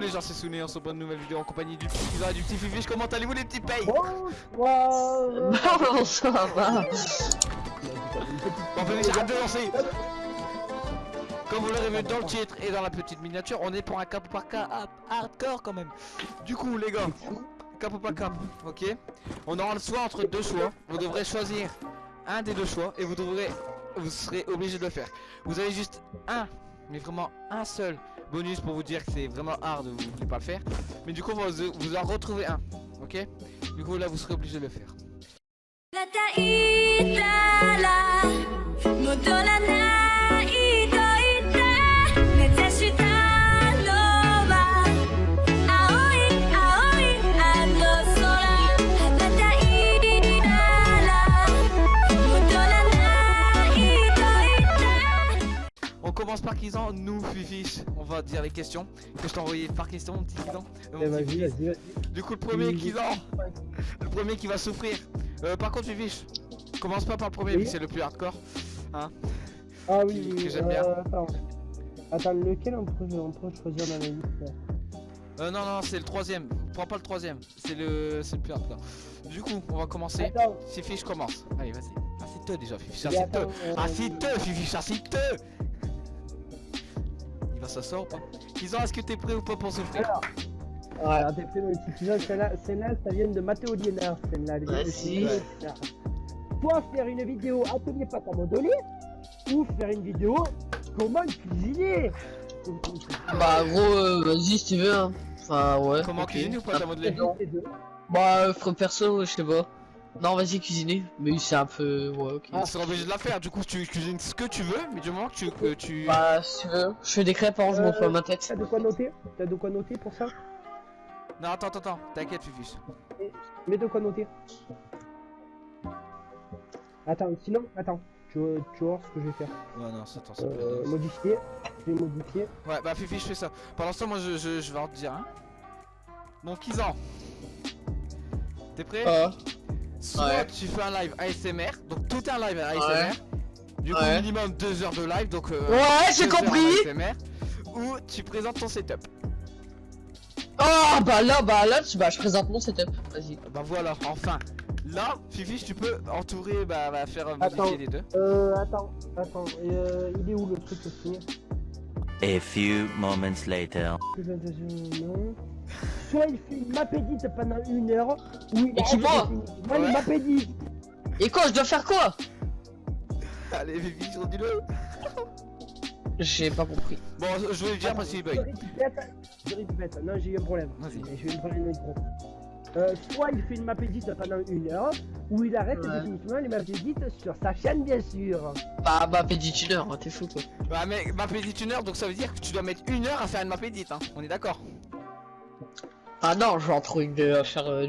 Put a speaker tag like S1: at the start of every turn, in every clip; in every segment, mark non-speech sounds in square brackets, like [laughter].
S1: les gens, c'est Souné, on se retrouve une nouvelle vidéo en compagnie du petit Kizan et du petit Fifiche. Comment allez-vous les petits payes?
S2: Bonsoir
S3: Non, ça va.
S1: Bon, arrête de lancer Comme vous l'aurez vu dans le titre et dans la petite miniature, on est pour un cap par cap hardcore quand même. Du coup, les gars, cap ou pas cap, ok? On aura le choix entre deux choix. Vous devrez choisir un des deux choix et vous devrez, vous serez obligé de le faire. Vous avez juste un, mais vraiment un seul bonus pour vous dire que c'est vraiment hard, vous voulez pas le faire. Mais du coup, vous, vous en retrouvez un, ok? Du coup, là, vous serez obligé de le faire.
S4: た
S1: commence par Kizan, nous Fifiche, on va dire les questions que je t'ai envoyé par question mon petit Kizan. Euh, mon
S2: Eh, vas-y.
S1: Du coup le premier. Kizan, le premier qui va souffrir. Euh, par contre Fifiche, commence pas par le premier
S2: Oui.
S1: c'est le plus hardcore.
S2: Ah oui,
S1: Qui-
S2: oui,
S1: que j'aime bien.
S2: euh, Attends. Attends, lequel on peut, on peut choisir dans la liste là
S1: Euh, non non c'est le troisième, prends pas le troisième, c'est le, c'est le plus hardcore. Du coup on va commencer,
S2: Attends,
S1: Fifiche commence. Allez vas-y, assieds-toi déjà
S2: mais
S1: assieds-toi.
S2: euh,
S1: Assieds-toi Fifiche, assieds-toi Va s'asseoir ou pas Kizan est-ce que t'es prêt ou pas pour souffrir
S2: Alors, alors t'es prêt mon petit pigeon, celle-là, celle-là, ça vient de Mathéo Liénard, celle-là. Mathéo Liénard. Soit faire une vidéo atelier pâte à modeler, ou faire une vidéo comment cuisiner.
S3: Bah, gros, euh, vas-y si tu veux. Hein. Enfin, ouais.
S1: Comment
S3: ok.
S1: cuisiner ou pas ta modeler.
S3: Bah, euh, frère perso, je sais pas. Non, vas-y, cuisiner. Mais c'est un peu. Ouais, ok.
S1: Tu seras obligé de la faire, du coup tu cuisines ce que tu veux, mais du moment que tu... que tu...
S3: Bah, si tu veux. Je fais des crêpes, hein, je m'en fous à ma tête.
S2: T'as de quoi noter? T'as de quoi noter pour ça?
S1: Non attends attends attends, t'inquiète Fifiche.
S2: Mets de quoi noter. Attends, sinon, attends. Tu, tu vois ce que je vais faire.
S1: Ouais non c'est attends c'est
S2: Euh,
S1: pas
S2: modifier. Je vais modifier.
S1: Ouais bah Fifi je fais ça. Pendant ce temps moi je, je, je vais en te dire hein. Bon Kizan T'es prêt?
S3: Ah.
S1: Soit
S3: ouais.
S1: tu fais un live ASMR, donc tout un live ASMR. Du coup
S3: Ouais.
S1: minimum 2 heures de live donc euh,
S3: Ouais, j'ai compris.
S1: ASMR, Ou tu présentes ton setup.
S3: Oh, bah là, bah là, tu- bah, je présente mon setup. Vas-y.
S1: Bah voilà, enfin. Là, Fifi tu peux entourer, bah, bah faire modifier
S2: Attends.
S1: les deux.
S2: Euh, attends, attends. Euh, il est où le truc aussi?
S5: A few moments later.
S2: Non. Soit il fait une map edit pendant une heure, ou il
S3: Et qui, moi
S2: Moi,
S1: Ouais.
S2: une map edit.
S3: Et quoi, je dois faire quoi?
S1: Allez Fifi, dis-le.
S3: J'ai pas compris.
S1: Bon, je- vais dire parce qu'il bug.
S2: répète, je répète. Non, j'ai eu un problème.
S1: Vas-y.
S2: Je vais me prendre le micro. Euh, soit il fait une map edit pendant une heure, ou il arrête
S3: Ouais.
S2: définitivement les maps edit sur sa chaîne, bien sûr.
S3: Bah, pédit une heure, hein, t'es fou, quoi.
S1: Bah mais map edit une heure donc ça veut dire que tu dois mettre une heure à faire une map edit hein. On est d'accord
S3: Ah non, je vais en trouver une de- à faire euh.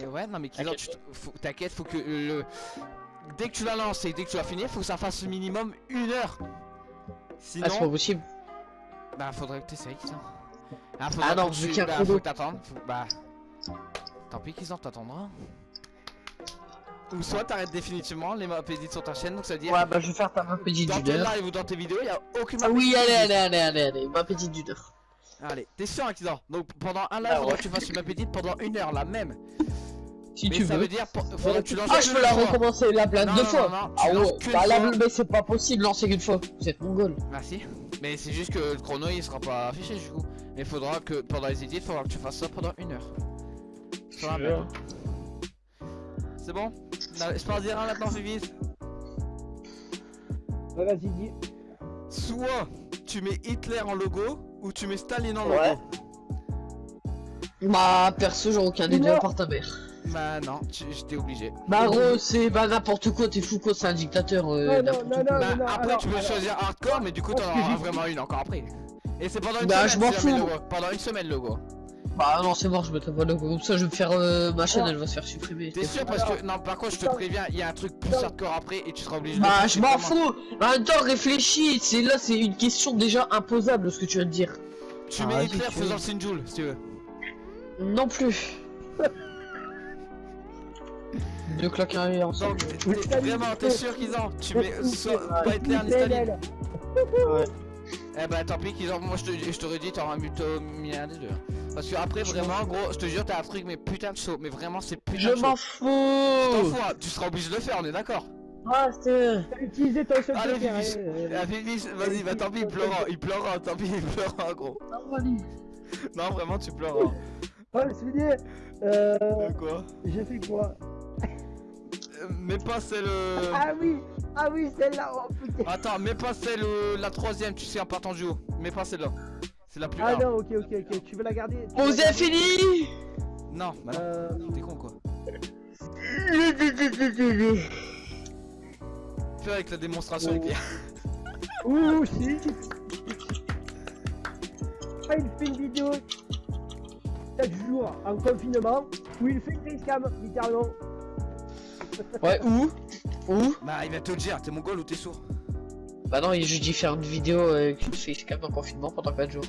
S1: Et ouais non mais Kizan
S3: T'inquiète.
S1: faut- t'inquiète faut que le dès que tu la lances et dès que tu vas finir faut que ça fasse minimum une heure. Sinon
S3: Ah, c'est pas possible.
S1: bah faudrait que t'essayes Kizan. Ah,
S3: Ah non,
S1: que
S3: vu
S1: tu-
S3: qu'il y a un
S1: bah, faut que t'attendes. Faut... Bah tant pis Kizan t'attendras. Ou soit t'arrêtes définitivement les map edit sur ta chaîne donc ça veut dire
S3: Ouais, bah, je vais faire ta ma pédit
S1: dans
S3: d'une
S1: tes
S3: heure.
S1: lives ou dans tes vidéos y a aucune map
S3: Ah oui, allez, allez, allez, allez, allez, ma pédit d'une heure.
S1: Allez, t'es sûr Kizan Donc pendant un live
S3: Ah
S1: faudra
S3: ouais.
S1: que tu fasses une map edit pendant une heure la même.
S3: Si
S1: Mais
S3: tu
S1: ça
S3: veux.
S1: veut dire pour- que tu lances
S3: Ah, je peux la
S1: fois.
S3: recommencer la plein
S1: Non,
S3: deux
S1: non,
S3: fois.
S1: non, non, tu
S3: ah ouais, bah mais c'est pas possible, lancer qu'une fois. Vous êtes mongol.
S1: Merci. Mais c'est juste que le chrono il sera pas affiché du coup. Il faudra que pendant les edits, il faudra que tu fasses ça pendant une heure. C'est bon? Je peux en dire un maintenant,
S2: Ouais, vas-y, dis.
S1: Soit tu mets Hitler en logo ou tu mets Staline en logo.
S3: Ouais. Bah, perso, j'ai aucun des deux part ta mère.
S1: Bah non, j'étais obligé.
S3: Bah, gros, c'est bah n'importe quoi, t'es fou quoi, c'est un dictateur. Euh,
S2: Non, non,
S3: n'importe
S2: non, non.
S1: Bah,
S2: non,
S1: après
S2: alors,
S1: tu peux
S2: alors.
S1: choisir hardcore, mais du coup t'en auras [laughs] vraiment une encore après. Et c'est pendant une
S3: Bah,
S1: semaine.
S3: je m'en fous.
S1: Pendant une semaine le logo.
S3: Bah, non, c'est mort, je mettrai pas le logo. Comme ça, je vais me faire. euh, ma chaîne, elle va se faire supprimer.
S1: T'es sûr parce que non par contre je te préviens il y a un truc plus hardcore après et tu seras obligé de
S3: Bah, je m'en fous. En même temps, réfléchis. C'est là, c'est une question déjà imposable ce que tu viens de dire.
S1: Tu
S3: Ah,
S1: mets Hitler
S3: tu
S1: faisant
S3: veux.
S1: le Sinjoul si tu veux.
S3: Non plus. [laughs] Deux claques arrière ensemble.
S1: Donc t'es- vraiment t'es sûr qu'ils ont Tu mets [laughs] soit pas Hitler ni Staline.
S2: PNL.
S1: Eh bah tant pis qu'ils ont... Moi je te- je t'aurais dit t'aurais plutôt mis un des deux. Parce que après vraiment gros, je te jure t'as un truc mais putain de chaud. Mais vraiment c'est putain
S3: Je m'en fous
S1: fous, hein, tu seras obligé de le faire, on est d'accord
S3: Ah, c'est...
S2: T'as utilisé ton seul
S1: Allez, Fifi,
S2: hein, euh,
S1: Ah, vas-y, bah tant pis, il pleurera, il pleurera, tant pis, il pleurera, gros. Non, vraiment, tu pleuras.
S2: Oh, le souvenir Euh.
S1: Euh, quoi?
S2: J'ai fait quoi?
S1: Euh, Mais pas celle. euh,
S2: Ah oui Ah oui, celle-là Oh putain
S1: Attends, mais pas celle, euh, la troisième, tu sais, en partant du haut. Mais pas celle-là. C'est la plus
S2: Ah non, ok, ok, ok. Tu veux la garder?
S3: Avez
S2: garder?
S3: fini?
S1: Non, bah non,
S2: Euh.
S1: t'es con quoi. Fais avec la démonstration,
S2: Oh. Ouh, si Ah, il fait une vidéo 4 jours en confinement où il fait une facecam, littéralement.
S3: Ouais, où Où
S1: Bah, il va te le dire, t'es mongol ou t'es sourd
S3: Bah non, il a juste dit faire une vidéo avec une facecam en confinement pendant 4 jours.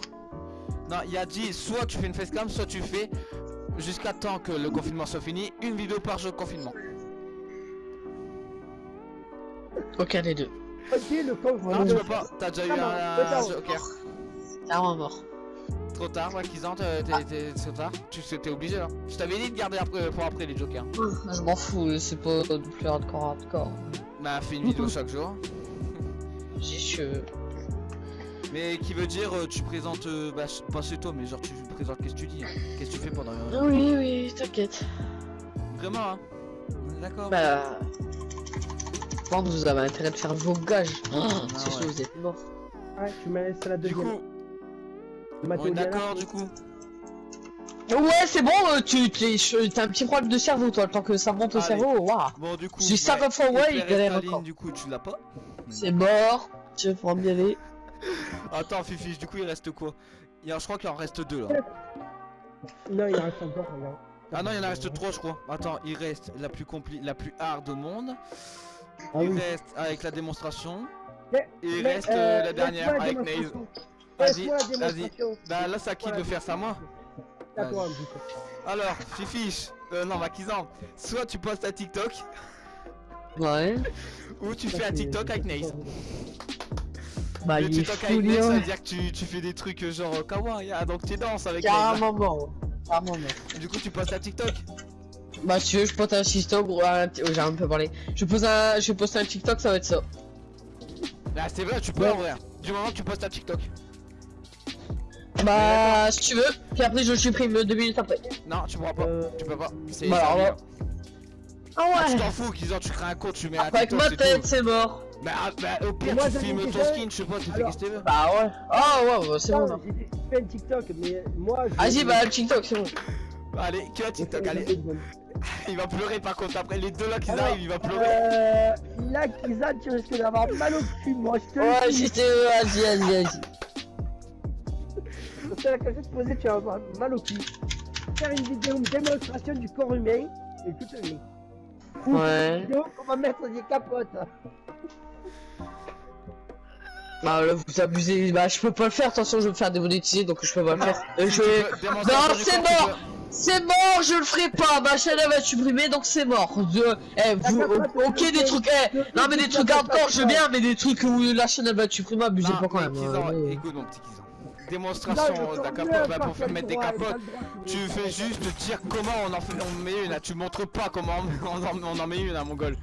S1: Non, il a dit soit tu fais une facecam, soit tu fais jusqu'à temps que le confinement soit fini, une vidéo par jour de confinement.
S3: Aucun des deux.
S2: Ok, le confinement.
S1: Non, tu peux pas, t'as déjà eu
S2: Ah
S1: un joker.
S3: Carrément mort.
S1: Trop tard, ouais, Kizan, t'es t'es- t'es trop tard. Tu sais, t'es obligé là. Je t'avais dit de garder après, pour après les jokers.
S3: Je m'en fous, c'est pas du plus hardcore hardcore.
S1: Bah, fais une vidéo chaque jour. [laughs]
S3: J'ai che...
S1: Mais qui veut dire, euh, tu présentes, euh, bah, pas chez toi, mais genre tu présentes qu'est-ce que tu dis, hein. qu'est-ce que tu fais pendant. euh,
S3: Oui, oui, t'inquiète.
S1: Vraiment, hein. On est D'accord.
S3: Bah... Je pense que vous avez intérêt de faire vos gages.
S1: Ah,
S3: c'est
S1: ouais.
S3: vous êtes mort.
S2: Ouais, tu me laisses la
S1: Du
S2: deuxième.
S1: coup, on est
S2: Diana.
S1: d'accord, du coup.
S3: Ouais, c'est bon, euh, tu t'as un petit problème de cerveau, toi, le temps que ça monte au cerveau, waouh.
S1: Bon, du coup.
S3: Suis 50 fois ouais, il galère encore.
S1: Du coup, tu l'as pas.
S3: C'est mort, tu vas y aller. [laughs]
S1: Attends, Fifi, du coup, il reste quoi? Il y a, Je crois qu'il en reste deux là.
S2: Non, il en reste encore, regarde.
S1: Ah non, il en reste trois, je crois. Attends, il reste la plus compli la plus hard au monde.
S2: Ah
S1: il
S2: oui.
S1: reste avec la démonstration. Et il
S2: mais,
S1: reste
S2: euh,
S1: euh, la
S2: laisse-moi
S1: dernière
S2: la
S1: avec Naze. Vas-y, vas-y. Bah là, c'est à qui de faire, à moi.
S2: À.
S1: Alors, Fifi, euh, non, Makizan, soit tu postes un TikTok,
S3: Ouais. [laughs]
S1: ou tu
S2: Ça,
S1: fais un TikTok avec Naze.
S3: Bah,
S1: le
S3: il est
S1: TikTok avec Naze, ça
S3: Léon.
S1: veut dire que tu, tu fais des trucs euh, genre euh, kawaii, ah, donc tu danses avec Naze.
S3: Carrément. Carrément mort.
S1: Du coup, tu postes un TikTok.
S3: Bah, si tu veux, je poste un TikTok, ou un... oh, j'ai un peu parlé. Je pose un... je poste un TikTok, ça va être ça.
S1: Bah, c'est vrai, tu peux
S2: Ouais.
S1: en vrai. Du moment que tu postes un TikTok.
S3: Bah, si tu veux. Puis après, je le supprime deux minutes après.
S1: Non, tu pourras pas.
S2: Euh,
S1: Tu peux pas. C'est
S3: Bah, alors,
S1: libre.
S3: Ah
S1: Ah, tu
S3: ouais.
S1: t'en fous, qu'ils ont, tu crées un compte, tu mets un
S3: Après, avec ma
S1: c'est
S3: tête, c'est mort.
S1: Bah, ah, bah, au pire,
S2: Moi,
S1: tu filmes ton skin, je sais pas, tu fais
S2: Alors-
S1: qu'est-ce que tu veux.
S3: Bah ouais. Ah ouais, ouais, c'est bon. Là.
S2: j'ai fais un TikTok, mais moi. je-
S3: Vas-y, bah, le TikTok, c'est bon.
S1: Allez, que un TikTok, allez. [laughs] Il va pleurer par contre, après les deux là qui
S2: Alors,
S1: arrivent, il va pleurer.
S2: Euh. Là, Kizan, tu risques d'avoir mal au cul, moi, je te le
S3: Ouais, j'étais. Vas-y, vas-y, vas-y.
S2: C'est la poser, tu vas avoir mal au cul. Faire une vidéo, une démonstration du corps humain et tout le monde. Ou
S3: Ouais.
S2: Vidéo, on va mettre des capotes.
S3: Bah, là, vous abusez. Bah, je peux pas le faire, attention, je vais me faire démonétiser, donc je peux pas le faire. Euh,
S1: Si
S3: je
S1: tu
S3: vais.
S1: veux, démonstration
S3: Non, c'est mort. C'est mort, je le ferai pas. Ma chaîne elle va être supprimée, donc c'est mort. De... Eh, vous, ok des trucs. Eh, non mais des trucs hardcore, je veux bien, mais des trucs où la chaîne elle va être supprimée, abusez
S1: Non,
S3: pas quand même.
S1: Kizan,
S3: ouais.
S1: écoute mon petit Kizan. Démonstration d'un capote, bah, pour faire mettre des capotes. Tu fais juste dire comment on en fait, on met une, là. tu montres pas comment on [laughs] en, on en met une à Mongol.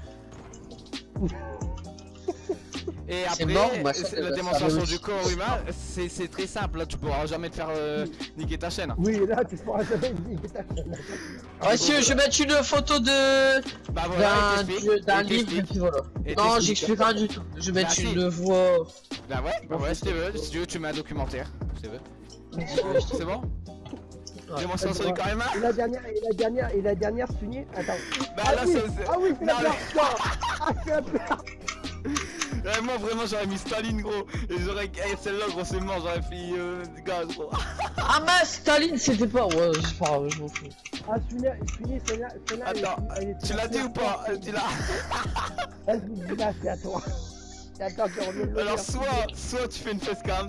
S1: Et
S3: C'est
S1: après,
S3: mort,
S1: la démonstration du corps humain, c'est très simple, là tu pourras jamais te faire euh, niquer ta chaîne.
S2: Oui, là, tu pourras jamais niquer ta chaîne.
S3: Ouais, si, je vais mettre une photo de
S1: Bah voilà,
S3: d'un livre, et
S1: t'explique.
S3: puis voilà.
S1: Et
S3: Non, j'explique rien du tout. Je vais
S1: Bah,
S3: mettre
S1: si.
S3: une voix.
S1: Bah ouais, bah ouais, si tu veux, si tu veux, tu mets un documentaire, si tu veux. C'est bon?
S3: Ouais.
S1: Démonstration du corps humain?
S2: Et la dernière, et la dernière, et la dernière, Sunny, attends.
S1: Bah
S2: ah,
S1: là,
S2: oui, ah oui, c'est la
S1: Non,
S2: peur, Ah, c'est la peur.
S1: Ouais, moi vraiment j'aurais mis Staline gros et j'aurais eh, celle-là gros c'est mort j'aurais fait euh, gaz gros [laughs]
S3: Ah mince, Staline, c'était pas. Ouais, c'est pas grave, je m'en fous.
S2: Ah, celle-là. elle est-
S1: Attends,
S2: elle est-
S1: tu l'as dit ou pas Tu l'as [laughs]
S2: Vas-y, là, c'est à toi. [laughs] Reviens
S1: Alors soit soit tu fais une facecam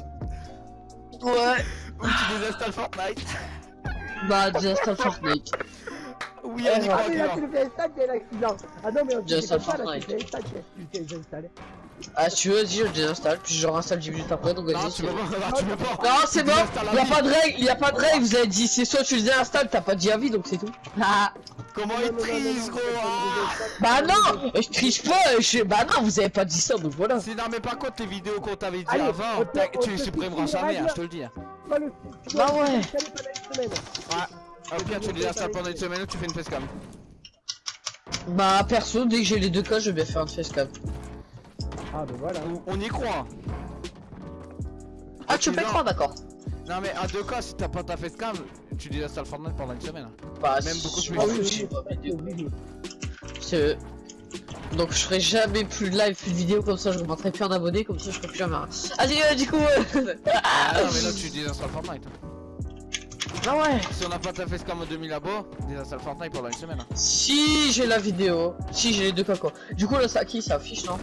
S3: Ouais.
S1: ou tu désinstalles Fortnite
S3: Bah, déjà, Fortnite.
S1: Oui,
S3: Eh,
S1: on y
S3: ouais.
S2: Ah mais là tu le fais installer, l'accident Ah non mais on fait pas là, tu le fais installer,
S3: Ah, si tu veux, vas-y, je désinstalle, puis je réinstalle 10 minutes après, donc
S1: Non,
S3: vas-y.
S1: tu
S3: c'est-
S1: peux pas, non, tu peux pas.
S3: Non, c'est bon,
S1: désinstalles la
S3: y a
S1: vie.
S3: pas de règle, y a pas de règle, vous avez dit c'est soit tu le déinstalles, t'as pas dit à vie, donc c'est tout. Ah. [laughs]
S1: Comment
S2: Non,
S1: il
S2: non, non, non,
S1: triche,
S2: non,
S1: gros
S2: non,
S1: ah
S3: Bah non, je triche pas, je... bah non, vous avez pas dit ça, donc voilà.
S1: Si, non, mais par contre, les vidéos qu'on t'avait dit
S2: Allez,
S1: avant,
S2: on
S1: tu les supprimeras jamais, hein, je te le dis. hein.
S3: Bah ouais.
S2: semaine.
S1: Au pire, tu les installes pendant une semaine ou tu fais une facecam.
S3: Bah perso, dès que j'ai les deux cas, je vais bien faire une facecam.
S2: Ah bah voilà.
S1: On- On y croit.
S3: Ah, tu
S1: non.
S3: quoi, d'accord
S1: Non, mais à deux cas, si t'as pas ta facecam, tu désinstalles Fortnite pendant une semaine. hein.
S3: Bah,
S1: Même beaucoup
S3: si-
S1: plus.
S3: ah oui,
S2: oui,
S3: si,
S2: oui,
S3: pas
S2: c'est
S3: Donc je ferai jamais plus de live, plus de vidéo comme ça, je remonterai plus un abonné, comme ça je ferai plus jamais rien. Ah du, euh, du coup... euh,
S1: Ah non, mais là, [laughs] tu désinstalles Fortnite. hein.
S3: ah ouais
S1: Si on n'a pas ta facecam à 2000 abos, désinstalle Fortnite pendant une semaine. hein.
S3: Si j'ai la vidéo, si j'ai les deux cas quoi. Du coup là ça qui ça affiche non?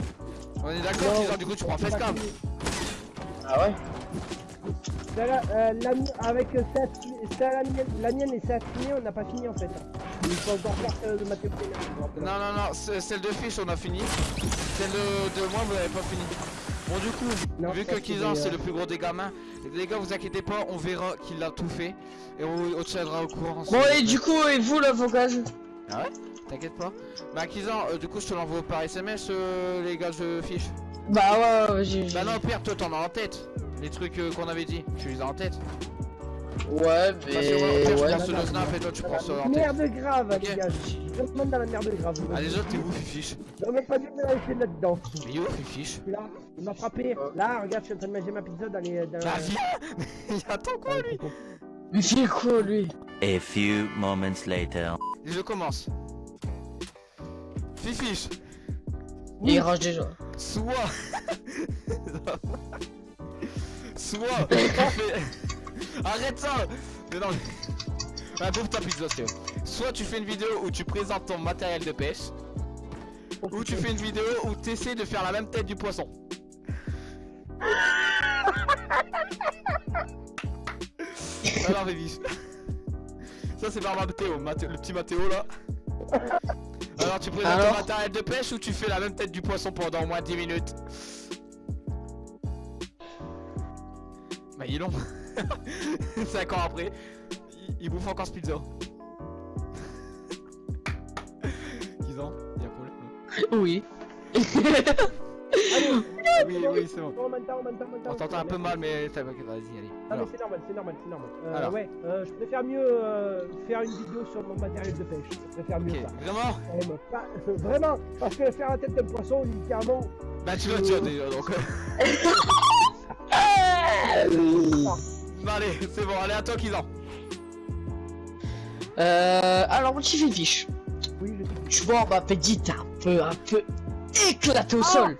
S1: On est d'accord, Tizan, du coup, tu prends facecam.
S3: Ah ouais
S2: euh, la avec euh, ça, ça, la, mienne, la mienne et ça on n'a pas fini en fait. Il faut encore faire celle de Mathieu Pénal.
S1: Non, non, non, ce- celle de fiche, on a fini. Celle de, de moi, vous l'avez pas fini. Bon, du coup,
S2: Non,
S1: vu que
S2: c'est
S1: Kizan, c'est
S2: euh,
S1: le plus gros des gamins, les gars, vous inquiétez pas, on verra qu'il a tout fait. Et on, on tiendra au courant.
S3: Bon et du coup et vous l'avocage
S1: T'inquiète pas. Bah, Kizan, euh, du coup, je te l'envoie par SMS, euh, les gars, je fiche.
S3: Bah ouais, ouais j'ai... j'ai-
S1: Bah, non, Pierre, toi, t'en as en tête. Les trucs euh, qu'on avait dit, tu les as en tête.
S3: Ouais
S1: Parce
S3: mais...
S1: que moi, Pierre, je
S3: Ouais.
S1: de Snap et toi, tu prends ceux en tête.
S2: Merde grave, les gars. Je dans la merde grave.
S1: Ah, déjà, t'es où, Fifiche
S2: On met pas du tout là-dedans.
S1: Mais où, Fifiche
S2: Là, il m'a frappé. Là, regarde, je suis en train de manger ma pizza dans les. Dans
S1: Bah, viens [laughs] Il attend quoi, lui
S3: Mais c'est quoi lui
S5: A few moments later.
S1: Je commence. Fifiche,
S3: Il rage déjà.
S1: soit. [laughs] soit. [laughs] Arrête ça Mais non, mais. Ah, bouffe ta pizza, Théo. Soit tu fais une vidéo où tu présentes ton matériel de pêche, ou tu fais une vidéo où tu essaies de faire la même tête du poisson. [laughs] Alors, Fifiche. Ça, c'est par Mathéo, Mathéo- le petit Mathéo là. Alors, tu présentes
S3: Alors
S1: ton matériel de pêche ou tu fais la même tête du poisson pendant au moins 10 minutes? Bah, il est long. [laughs] 5 ans après, il, il bouffe encore ce pizza. [laughs] 10 ans, il y a un problème. non
S3: Oui.
S2: Allez,
S1: Oui, oui, c'est bon.
S2: On
S1: t'entend un peu mal, mais vas-y, allez.
S2: Ah mais
S1: Alors,
S2: c'est normal, c'est normal, c'est normal. Euh,
S1: Alors.
S2: ouais, euh, je préfère mieux euh, faire une vidéo sur mon matériel de pêche. Je préfère mieux ça.
S1: vraiment?
S2: Eh, pas- vraiment, parce que faire la tête d'un poisson, littéralement,
S1: Bah, tu le tiens déjà donc. euh. Bah, allez, c'est bon, allez, à toi, Kizan.
S3: Euh... Alors mon petit fiche.
S2: oui, je.
S3: Tu vois ma petite un peu, un peu éclaté au sol.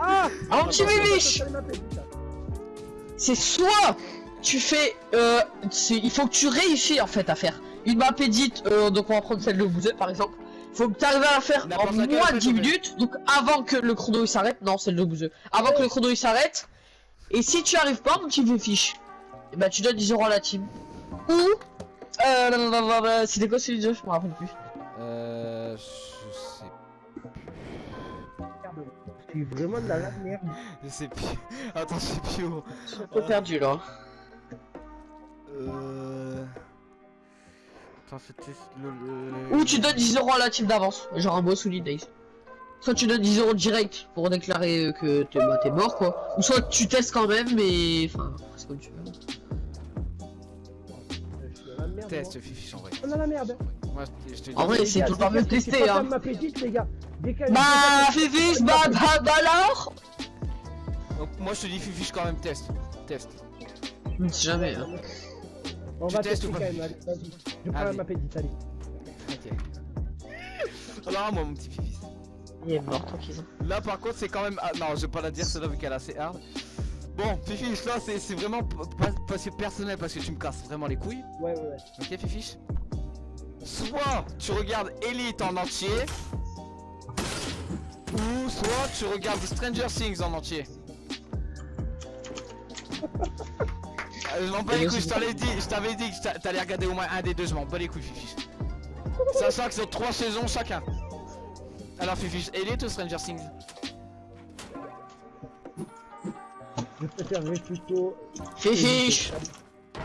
S2: Ah petite.
S3: c'est soit tu fais euh, c'est- il faut que tu réussisses en fait à faire une map edit euh, donc on va prendre celle de Bouzet par exemple faut que tu arrives à la faire en moins de
S1: en fait,
S3: 10
S1: ouais.
S3: minutes donc avant que le chrono il s'arrête non celle de Bouzet avant que le chrono il s'arrête et si tu arrives pas mon petit fiche et bah tu donnes 10 euros à la team ou euh, c'était quoi celui de jeu? Je me rappelle plus
S1: Euh.
S2: Suis vraiment dans la merde.
S1: Je sais plus. [laughs] Attends, je sais plus où.
S3: je suis un peu perdu là
S1: Euh. Attends, c'était le. le-
S3: ou tu donnes 10 euros à la team d'avance genre un boss ou days Soit tu donnes 10 euros direct pour déclarer euh, que t'es bah, mort quoi. Ou soit tu testes quand même mais. Enfin, c'est comme tu veux.
S2: Je suis dans la merde.
S1: Test, Fifi, en vrai.
S2: On est dans la merde.
S1: Moi, je te dis.
S3: En vrai, c'est tout le temps mieux de
S2: c'est
S3: tester
S2: pas
S3: hein.
S2: ma petite, les gars.
S3: Bah, Fifi, bah, bah, bah alors
S1: Donc, moi, je te dis, Fifi, quand même, test. Test.
S3: Jamais. Hein.
S2: On
S1: Tu
S2: va tester
S1: ou
S2: quand même, allez, vas-y. Je prends
S1: Allez.
S2: ma petite, allez.
S1: Ok. [laughs] Alors, moi, mon petit Fifi.
S3: Il est mort, tranquille.
S1: Là, par contre, c'est quand même. Ah, non, je vais pas la dire, celle-là, vu qu'elle est assez hard. Bon, Fifi, là, c'est c'est vraiment parce que personnel, parce que tu me casses vraiment les couilles.
S2: Ouais, ouais, ouais.
S1: Ok, Fifi? Soit tu regardes Elite en entier, ou soit tu regardes Stranger Things en entier. [laughs] Euh, je m'en bats les couilles, je t'avais dit, je t'avais dit que t'a- t'allais regarder au moins un des deux, je m'en bats les couilles, Fifi. Sachant que c'est 3 saisons chacun. Alors Fifi, Elite ou Stranger Things
S2: Je préférerais plutôt.
S3: Fifiche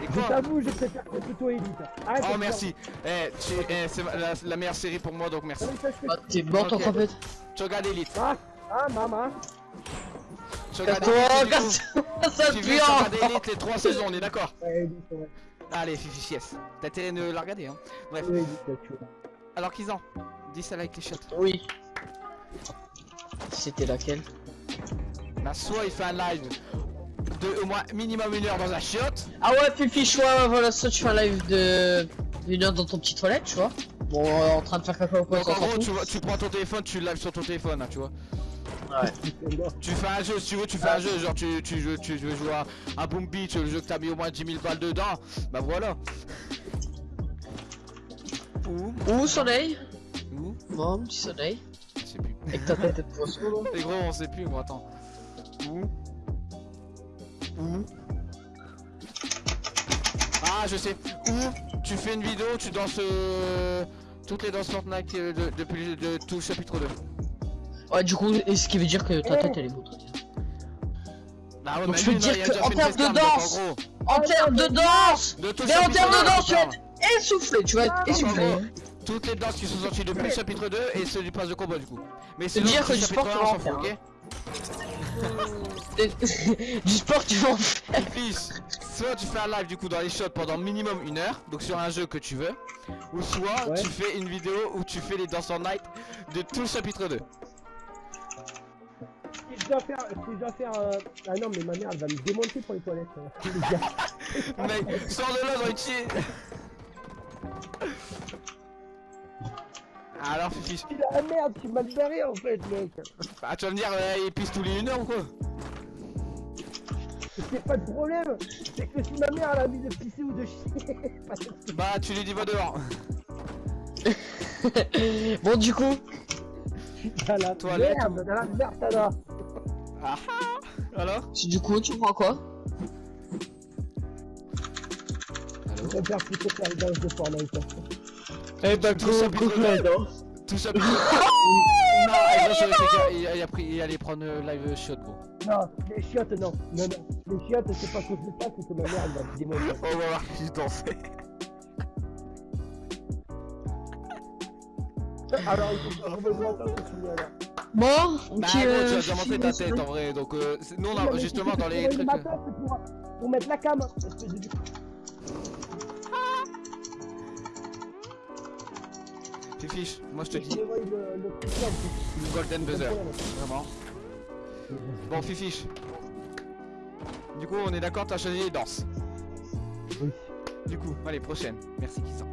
S1: Et
S2: Je
S1: quoi
S2: t'avoue, je préfère plutôt Elite. Arrête
S1: Oh merci Eh, tu- eh, c'est la, la meilleure série pour moi donc merci.
S2: faire-
S3: t'es en
S1: Ok.
S3: compète.
S1: Tu regardes Elite.
S2: Ah, ah, maman.
S1: Tu regardes Elite, du coup.
S3: casse-toi, [laughs] ça
S1: Tu
S3: pue
S1: veux regarder. Elite les 3 [laughs] saisons, on est d'accord
S2: Ouais, Elite, ouais.
S1: Allez Fifi, yes. T'as intérêt de la regarder hein. Bref. Alors qu'ils Dis ça avec les shots.
S3: Oui. C'était laquelle?
S1: Bah soit il fait un live de au moins minimum une heure dans un chiotte.
S3: Ah ouais, ouais, ouais, voilà, ça tu fais un live de... Une heure dans ton petite toilette, tu vois. Bon, euh, en train de faire
S1: Donc
S3: ça
S1: en gros tu, vois- tu prends ton téléphone, tu live sur ton téléphone hein, tu vois. Tu fais un jeu si tu veux, tu fais un jeu, genre tu, tu, joues- tu veux jouer à, à Boom Beach, le jeu que t'as mis au moins 10 000 balles dedans, bah voilà. Ou,
S3: Ou soleil?
S1: Ou,
S3: Bon, petit soleil.
S1: je sais plus.
S3: Avec ta tête de poisson.
S1: Les gros on sait plus gros, attends. Ou, ou. Ah je sais. Ou tu fais une vidéo, tu danses euh, toutes les danses Fortnite euh, de- depuis de, tout chapitre 2.
S3: Ouais, du coup, et ce qui veut dire que ta tête elle est beau. toi.
S1: Bah ouais,
S3: Donc je veux dire en termes de danse,
S1: en
S3: termes de danse
S1: de tout le
S3: Mais en termes de
S1: 2,
S3: danse, tu vas être essoufflé, tu vas être
S2: Ah,
S3: essoufflé.
S1: Toutes les danses qui sont sorties depuis le chapitre 2 et ceux du pass de combat du coup. Mais
S3: C'est dire que du sport, tu
S1: 1,
S3: vas en faire,
S1: ok [laughs] [laughs]
S3: du sport, tu vas en faire.
S1: Soit tu fais un live du coup dans les shots pendant minimum une heure, donc sur un jeu que tu veux, ou soit
S2: Ouais.
S1: tu fais une vidéo où tu fais les danses en night de tout le chapitre 2.
S2: Si je dois faire. Si je dois faire. euh, Ah non, mais ma mère, elle va me démonter pour les toilettes. les [laughs] gars.
S1: Mec, sors de là dans une chier [laughs] Alors Fifi,
S2: Il a la merde, tu m'as barré en fait, mec.
S1: bah, tu vas me dire, euh, il pisse tous les une heure ou quoi
S2: C'est pas de problème. C'est que si ma mère, elle a envie de pisser ou de chier. [laughs]
S1: Bah tu lui dis va dehors. [laughs]
S3: Bon, du coup,
S2: Dans la
S1: Toilette
S2: merde, dans la merde, va.
S1: Ah ah Alors
S3: du coup, tu prends quoi
S2: Je préfère plutôt faire danses de Fortnite.
S3: Eh bah,
S1: Tout [laughs] ça,
S3: go, go, go,
S1: Tout ça Non, il, il a pris, il allait prendre euh, live shot gros.
S2: Non, les chiottes, non. Non, non. Les chiottes, c'est pas que je pas, c'est que ma mère, elle va me démonter.
S1: On va voir qui dansait.
S2: Alors, il faut que je me là.
S3: Bon,
S1: Bah tu
S3: euh,
S1: vas déjà montrer ta tête en vrai, donc euh, nous on a justement dans les
S2: le
S1: trucs...
S2: pour, pour mettre la cam. espèce de-
S1: Fifiche, moi je te dis,
S2: le,
S1: golden buzzer, vraiment. Bon Fifiche. Du coup on est d'accord, t'as choisi les danses.
S2: Oui.
S1: Du coup, allez prochaine, merci Kissan.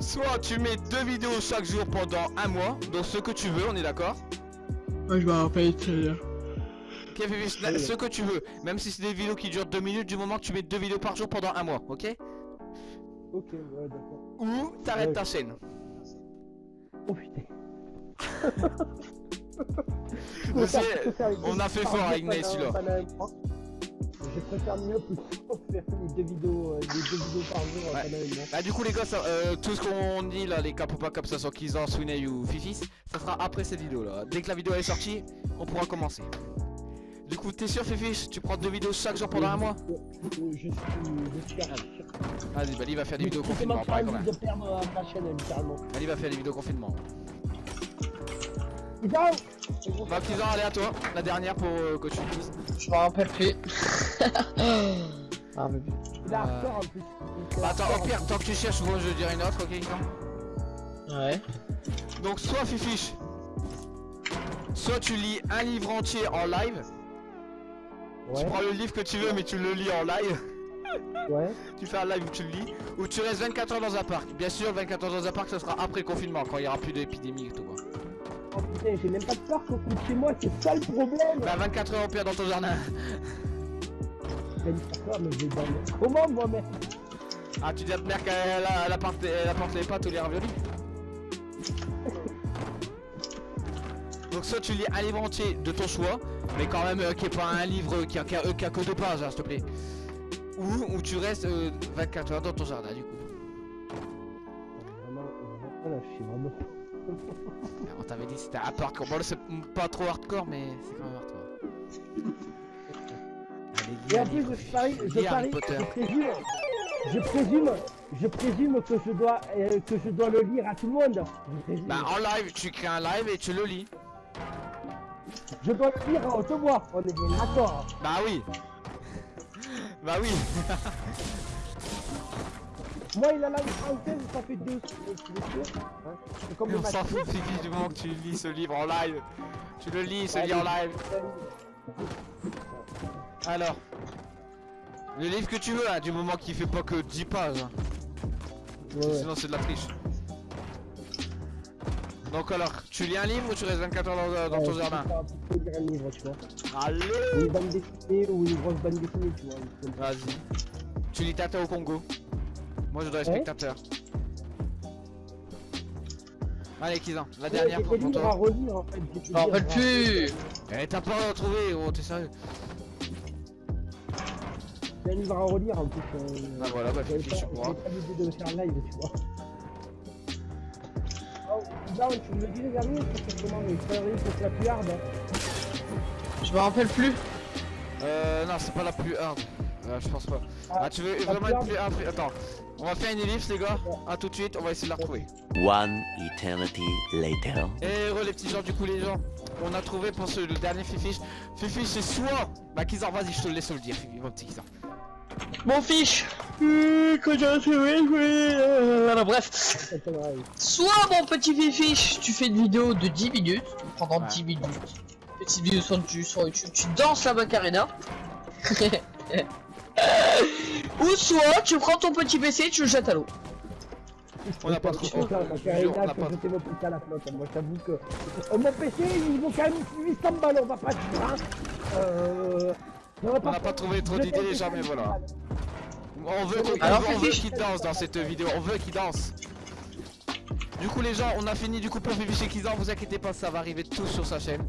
S1: Soit tu mets deux vidéos chaque jour pendant un mois, donc ce que tu veux, on est d'accord
S3: Moi, je me rappelle très bien.
S1: Ok Fifiche,
S2: Oui.
S1: ce que tu veux, même si c'est des vidéos qui durent deux minutes, du moment que tu mets deux vidéos par jour pendant un mois, ok
S2: Ok, ouais, d'accord.
S1: Ou t'arrêtes
S2: Ouais.
S1: ta chaîne.
S2: Oh putain. [laughs]
S1: Je sais, on a fait fort avec Ney, celui-là.
S2: Je préfère mieux plutôt [laughs] faire les deux vidéos, euh, les deux vidéos par jour
S1: Ouais.
S2: mois.
S1: Bah du coup les gars, ça, euh, tout ce qu'on dit là, les cap ou pas cap, ça soit Kizan, Swiney ou Fifis, ça sera après cette vidéo là. Dès que la vidéo est sortie, on pourra commencer. Du coup, t'es sûr Fifis Tu prends deux vidéos chaque jour pendant un mois?
S2: Je suis, je suis
S1: Vas-y, bah il va faire des vidéos
S2: Je
S1: confinement, pareil quand même.
S2: de perdre euh, ma chaîne littéralement.
S1: Va faire des vidéos confinement. Bah Kizan, allez à toi, la dernière pour euh, que tu le dises.
S3: Je me rappelle plus. [laughs] ah, mais...
S2: Il a
S1: Euh,
S2: en plus.
S1: Bah attends, au pire, tant que tu cherches, moi je dirai une autre, ok
S3: Ouais.
S1: Donc soit Fifiche, soit tu lis un livre entier en live, tu prends le livre que tu veux mais tu le lis en live.
S2: Ouais.
S1: Tu fais un live où tu le lis, ou tu restes 24 heures dans un parc. Bien sûr, 24 heures dans un parc, ce sera après le confinement, quand il y aura plus d'épidémie et tout. quoi.
S2: Oh putain, j'ai même pas de parc au bout de chez moi, c'est ça le problème.
S1: Bah 24 heures au pire dans ton jardin.
S2: Mais. Comment moi, mec
S1: Ah, tu dis à ta mère qu'elle a- apporte les pâtes ou les raviolis Donc soit tu lis un livre entier de ton choix, mais quand même euh, qui est pas un livre qui a, qui a- euh, qui a que deux pages, hein, s'il te plaît. Ou, ou tu restes euh, 24 heures dans ton jardin du coup.
S2: Vraiment, suis vraiment.
S1: On t'avait dit c'était un peu hardcore. Bon, là, c'est pas trop hardcore, mais c'est quand même hardcore. Allez,
S2: Et en plus, je parie, je
S1: lis Harry
S2: parie,
S1: Potter.
S2: je présume, je présume, je présume que je dois, euh, que je dois le lire à tout le monde.
S1: Bah, en live, tu crées un live et tu le lis.
S2: Je dois le lire à haute voix. On est bien d'accord.
S1: Bah oui. Bah oui. [laughs]
S2: Moi, il a la française, ça fait deux. Hein C'est comme le
S1: On s'en fout, Fifi, du moment que tu lis ce livre en live. Tu le lis, ce lit en live. Alors. Le livre que tu veux, hein, du moment qu'il fait pas que 10 pages. hein. Sinon, c'est de la triche. Donc, alors, tu lis un livre ou tu restes 24 heures dans, dans ton
S2: Ouais,
S1: jardin
S2: je peux lire un livre, tu vois.
S1: Allez
S2: Une bande dessinée ou une grosse bande dessinée, tu vois.
S1: Vas-y. Tu lis Tata au Congo. Moi, je dois être
S2: Ouais.
S1: spectateur. Allez, Kizan, la
S2: Ouais,
S1: dernière
S2: J'ai
S1: pour pour
S2: livres à
S1: toi.
S2: relire en fait. j'ai
S3: Je rappelle plus.
S1: Eh, t'as pas retrouvé, gros, t'es sérieux
S2: J'ai un livre à relire en plus. euh,
S1: Bah voilà, bah
S2: pas,
S1: tu pourras.
S2: j'avais pas l'idée de faire live, tu vois. Down, tu me le dis les derniers, c'est comment les conneries que c'est la plus hard.
S3: Je me rappelle plus.
S1: Euh, non, c'est pas la plus hard. Euh, je pense pas.
S2: Ah,
S1: Ah, tu veux vraiment
S2: plus
S1: une plus hard Attends, on va faire une ellipse, les gars. A tout de suite, on va essayer de la retrouver.
S5: One eternity later.
S1: Et re les petits gens, du coup, les gens, on a trouvé pour ce, le dernier Fifi. Fifi, c'est soit. Bah, Kizan, vas-y, je te laisse le dire, Fifi, mon petit Kizan.
S3: Mon fiche. Euh, que j'ai trouvé, oui, euh, voilà, bref. Soit mon petit fiche, tu fais une vidéo de 10 minutes, pendant
S1: Ouais.
S3: 10 minutes. Petite vidéo sur, tu- sur YouTube, tu danses la Macarena. [laughs] Ou soit tu prends ton petit PC et tu le jettes à l'eau.
S1: On n'a pas trop.
S2: suis content,
S1: je
S2: parce
S1: te
S2: que
S1: jure, on
S2: là,
S1: n'a
S2: que
S1: pas
S2: je t'ai mon PC à la flotte. Moi, je t'avoue que. Oh, mon PC, il vaut quand même 800 balles, on va pas dire. Hein. Euh. On
S1: n'a pas trouvé trop d'idées, les gens, mais voilà. On veut, qu'on-
S3: Alors,
S1: on veut
S3: Fifi,
S1: qu'il danse dans cette vidéo, on veut qu'il danse. Du coup les gens, on a fini du coup pour Fifi chez Kizan, vous inquiétez pas, ça va arriver tout sur sa chaîne.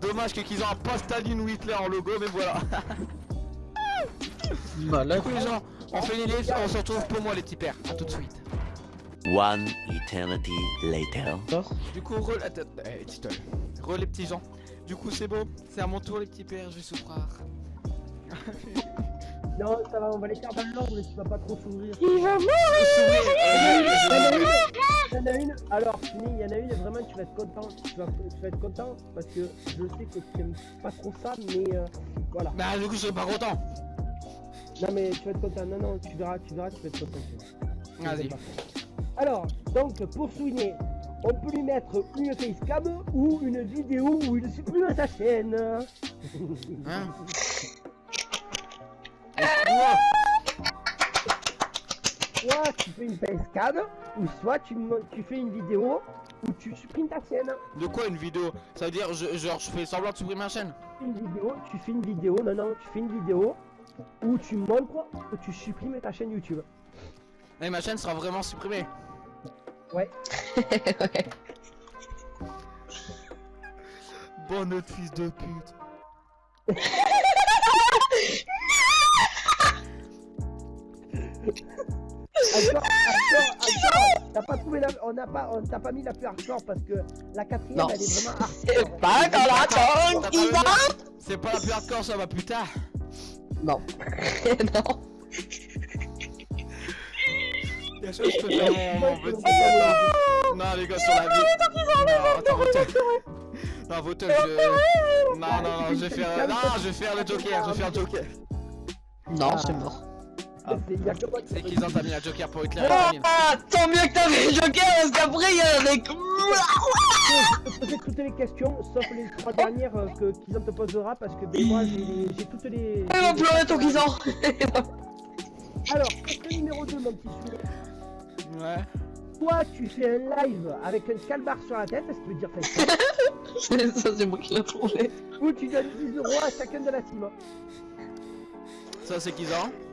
S1: Dommage que Kizan a pas Staline ou Hitler en logo, mais voilà. [laughs]
S3: Malade.
S1: Du coup les gens, on fait les livres, on se retrouve pour moi les petits pères. A tout de suite.
S5: One eternity later.
S1: Du coup, re... Attends, eh. Re les petits gens. Du coup c'est bon, c'est à mon tour les petits pères, je vais souffrir. [laughs]
S2: Non, ça va, on va les faire dans l'ordre, tu vas pas trop s'ouvrir. Il y en
S1: je-
S2: a une, il y en a une, alors fini, il y en a une, vraiment tu vas être content, tu vas, tu vas être content parce que je sais que tu aimes pas trop ça, mais euh, voilà.
S1: Bah du coup je serai pas content.
S2: Non mais tu vas être content, non non, tu verras, tu verras, tu vas être content.
S1: Vas-y.
S2: Alors, donc pour souligner, on peut lui mettre une facecam ou une vidéo où il supprime sa chaîne.
S1: Hein? [laughs]
S2: Soit tu fais une facecam, ou soit tu, tu fais une vidéo où tu supprimes ta chaîne.
S1: De quoi une vidéo? Ça veut dire je, genre je fais semblant de supprimer ma chaîne
S2: une vidéo, tu fais une vidéo, non non, tu fais une vidéo où tu montres que tu supprimes ta chaîne YouTube.
S1: Et ma chaîne sera vraiment supprimée.
S2: Ouais. [laughs]
S1: Bon notre fils de pute. [laughs] [laughs]
S2: T'as pas trouvé la, on n'a pas, on t'a pas mis la plus hardcore parce que la quatrième
S3: Non.
S2: elle est vraiment
S3: C'est
S2: hardcore.
S3: pas dans la
S1: C'est pas la plus hardcore ça va putain.
S3: Non. [laughs] non.
S1: Bien sûr je peux faire mon, mon petit [laughs] attends. Non les gars sur la vie. Non attends. Non Votel je. Non non non je vais faire. Non je vais faire le Joker, je vais faire le Joker.
S3: Non, c'est mort.
S2: C'est- y a que moi qui
S1: C'est qu'ils ont mis la Joker pour éclairer
S3: Ah, tant mieux que t'avais le Joker parce qu'après il y a des.
S2: poser toutes les questions, sauf les trois dernières euh, que Kizan te posera parce que moi j'ai toutes les.
S3: Il va pleurer ton Kizan
S2: Alors, question numéro 2, mon petit souris.
S1: Ouais.
S2: Toi, tu fais un live avec un calbar sur la tête, ce qui veut dire facecam, [laughs]
S3: Ça, c'est moi qui l'ai trouvé.
S2: ou tu donnes 10 euros à chacun de la team.
S1: Ça c'est qu'ils ont.
S3: Euh...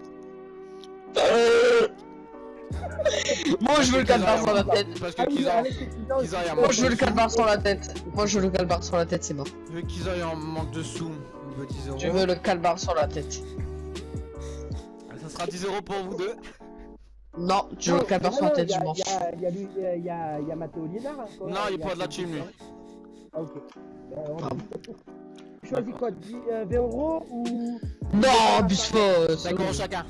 S3: Moi je veux le calbar sur la tête.
S1: Parce que
S2: Ah
S1: il
S3: Moi je veux le calbar sur la tête. Moi je veux le calbar sur la tête, c'est mort.
S1: Vu qu'ils ont en manque de sous, veut 10 euros.
S3: Je veux le calbar sur la tête.
S1: Ça sera 10 euros pour vous deux.
S3: Non, tu joues
S2: Non,
S3: 14
S2: non,
S3: sur la tête
S2: y a-
S3: dimanche.
S2: y a- Matteo Liénard. hein.
S1: Non, il pas de la team, lui.
S2: Ah, ok. Euh,
S3: Ah.
S2: Choisis quoi 10, euh, 20 euros ou.
S3: Non, euh,
S1: 5 euros chacun.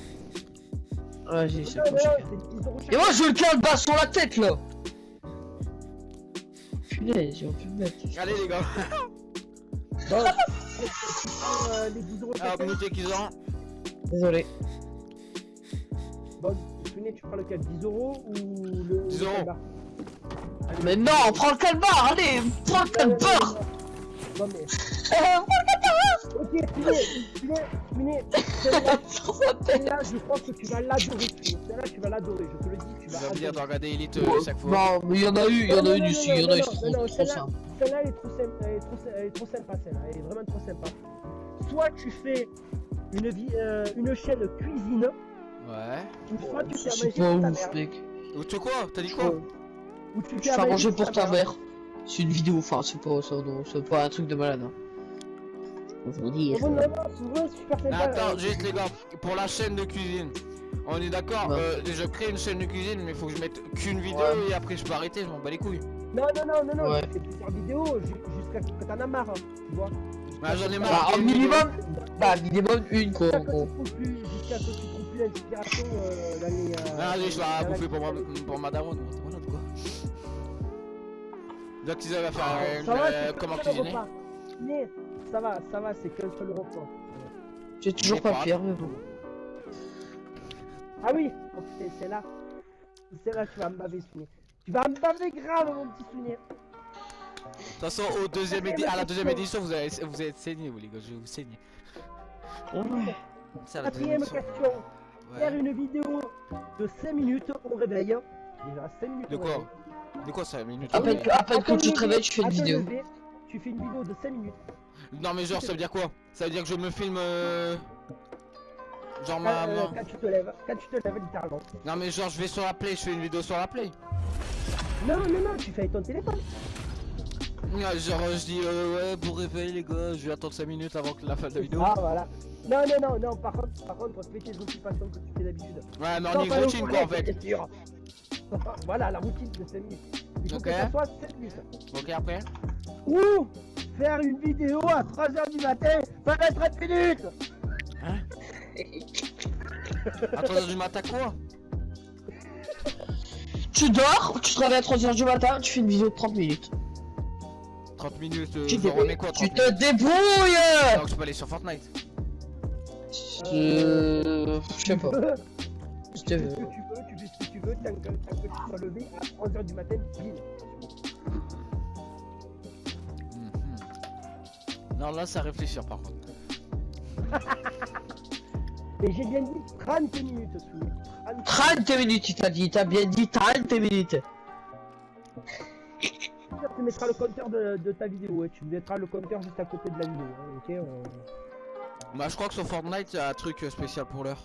S2: Non,
S3: cher.
S2: c'est 10 euros
S3: Et moi, je veux le faire le bas sur la tête là. Punaise, j'ai pu le mettre.
S1: Allez, les gars.
S2: Bon, euh, les 10 euros
S1: Alors,
S2: chacun.
S1: minute qu'ils ont.
S3: Désolé.
S2: Bon, tu prends lequel 10 euros ou le.
S1: 10
S2: le
S1: euros.
S3: Mais non, prends le calbar, allez, prends le
S2: Non, non, mais. [laughs] Ok, Sounet, Sounet, Sounet, celle-là, [laughs] je pense que tu vas l'adorer. Celle-là, tu vas l'adorer, je te le dis, tu
S1: Tu
S2: vas
S1: dire de regarder Elite
S3: Ouais,
S1: euh, chaque fois.
S3: Non, mais il y en a eu, il y en a eu
S2: non,
S3: il y en a eu trop, simple.
S2: Celle-là, elle est trop sympa, elle est trop, elle est trop sympa, celle-là, elle est vraiment trop sympa. Soit tu fais une, vie, euh, une chaîne cuisine,
S1: Ouais.
S2: ou soit tu fais manger
S3: pas
S2: pour ta
S3: ouf,
S2: mère.
S3: mec.
S1: Ou tu quoi? T'as dit quoi?
S2: Ou tu
S3: fais à manger pour ta mère. C'est une vidéo, enfin, c'est pas, pas un truc de malade. Hein. Je vous dis.
S2: Oh, non, non, c'est vraiment super
S1: Mais
S2: sympa.
S1: attends,
S2: euh,
S1: juste les gars, pour la chaîne de cuisine. On est d'accord,
S3: Ouais.
S1: euh, je crée une chaîne de cuisine, mais il faut que je mette qu'une vidéo
S3: Ouais.
S1: et après je peux arrêter, je m'en bats les couilles.
S2: Non, non, non, non, non,
S3: Ouais.
S2: fais plusieurs vidéos ju- jusqu'à ce que t'en as marre, hein, tu vois.
S1: Bah, j'en ai
S3: Bah,
S1: marre. vidéo.
S3: minimum, bah, minimum une, quoi,
S2: Jusqu'à
S3: en
S2: ce que
S3: gros.
S2: tu trouves plus, l'inspiration euh, dans les... euh,
S1: Ah, allez, je vais la bouffer pour,
S2: cuisine.
S1: pour ma daronne, voilà quoi. Donc ils avaient à faire euh, euh,
S2: c'est
S1: comment cuisiner.
S2: Mais ça va, ça va, c'est qu'un seul repas.
S3: J'ai toujours pas
S1: pas-
S3: pire, mais bon.
S2: Ah oui, oh, c'est là. C'est là, tu vas me baver, Souvenir. Tu vas me baver grave, mon petit Souvenir.
S1: De toute façon, au deuxième édi- à la deuxième édition, vous allez, vous être saigné, vous les gars, je vais vous saigner.
S2: Quatrième question. Faire une vidéo de 5 minutes au réveil. Déjà, 5 minutes
S1: De quoi. De quoi ça, minute
S3: À peine, à peine
S2: À
S3: que
S2: ton
S3: tu te réveilles, tu fais une vidéo.
S2: lever, Tu fais une vidéo de 5 minutes.
S1: Non, mais genre, ça veut dire quoi? Ça veut dire que je me filme. euh, Genre, ma.
S2: Euh, quand tu te lèves, quand tu te lèves littéralement.
S1: Non, mais genre, je vais sur la play, je fais une vidéo sur la play.
S2: Non, non, non, tu fais avec ton téléphone.
S1: Genre, je dis, euh, ouais, pour réveiller les gars, je vais attendre 5 minutes avant que la fin de la vidéo.
S2: Ah, voilà. Non, non, non, non, par contre, par contre, fais tes occupations que tu fais d'habitude.
S1: Ouais, mais
S2: Non,
S1: on y routine quoi en fait. [laughs]
S2: voilà, la routine de 5 minutes. Il faut
S1: Ok.
S2: que ça soit 7 minutes.
S1: Ok, après?
S2: Ou faire une vidéo à 3h du matin pendant 30 minutes.
S1: À 3h du matin quoi
S3: Tu dors, tu te réveilles à 3h du matin, tu fais une vidéo de 30 minutes.
S1: 30 minutes, euh,
S3: Tu
S1: je
S3: te
S1: remets quoi
S3: Tu
S1: 30
S3: te
S1: minutes
S3: débrouilles
S1: Donc je peux aller sur Fortnite.
S3: Euh... Je sais pas. [laughs]
S2: Tu
S3: Je te
S2: fais ce
S3: veux.
S2: que tu veux, tu fais ce que tu veux, tant que, tant que tu sois levé à 3h du matin, pile.
S1: Non, là, ça réfléchir par contre.
S2: Et j'ai bien dit 30 minutes, sous. 30
S3: 30 minutes, il t'a dit, t'as bien dit 30 minutes.
S2: Tu mettras le compteur de, de ta vidéo, ouais. tu mettras le compteur juste à côté de la vidéo. hein, ok on-
S1: Bah, je crois que sur Fortnite, il y a un truc euh, spécial pour l'heure.